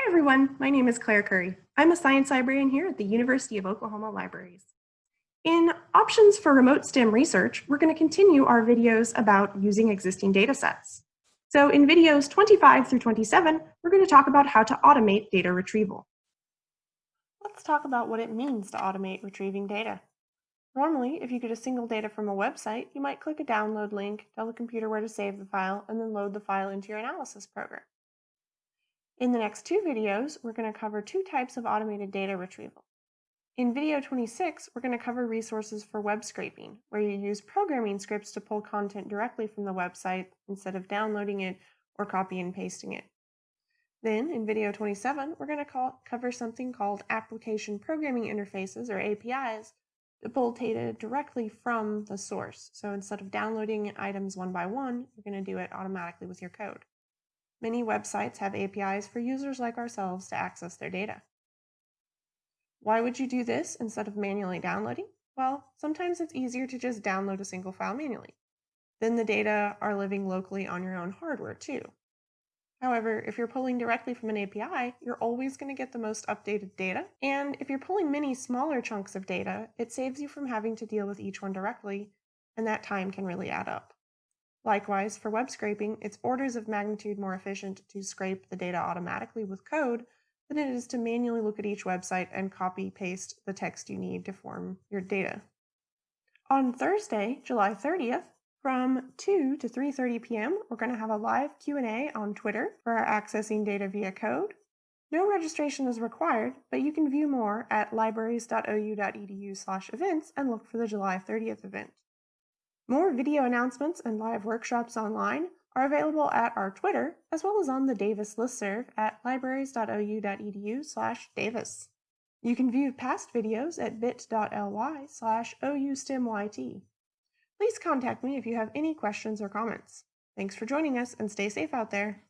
Hi everyone, my name is Claire Curry. I'm a science librarian here at the University of Oklahoma Libraries. In Options for Remote STEM Research, we're going to continue our videos about using existing data sets. So in videos 25 through 27, we're going to talk about how to automate data retrieval. Let's talk about what it means to automate retrieving data. Normally, if you get a single data from a website, you might click a download link, tell the computer where to save the file, and then load the file into your analysis program. In the next two videos, we're going to cover two types of automated data retrieval. In video 26, we're going to cover resources for web scraping, where you use programming scripts to pull content directly from the website instead of downloading it or copy and pasting it. Then, in video 27, we're going to call, cover something called Application Programming Interfaces, or APIs, to pull data directly from the source. So instead of downloading items one by one, you're going to do it automatically with your code. Many websites have APIs for users like ourselves to access their data. Why would you do this instead of manually downloading? Well, sometimes it's easier to just download a single file manually. Then the data are living locally on your own hardware too. However, if you're pulling directly from an API, you're always going to get the most updated data. And if you're pulling many smaller chunks of data, it saves you from having to deal with each one directly, and that time can really add up. Likewise, for web scraping, it's orders of magnitude more efficient to scrape the data automatically with code than it is to manually look at each website and copy paste the text you need to form your data. On Thursday, July 30th, from 2 to 3:30 p.m., we're going to have a live Q&A on Twitter for accessing data via code. No registration is required, but you can view more at libraries.ou.edu/events and look for the July 30th event. More video announcements and live workshops online are available at our Twitter, as well as on the Davis listserv at libraries.ou.edu slash Davis. You can view past videos at bit.ly slash oustemyt. Please contact me if you have any questions or comments. Thanks for joining us and stay safe out there.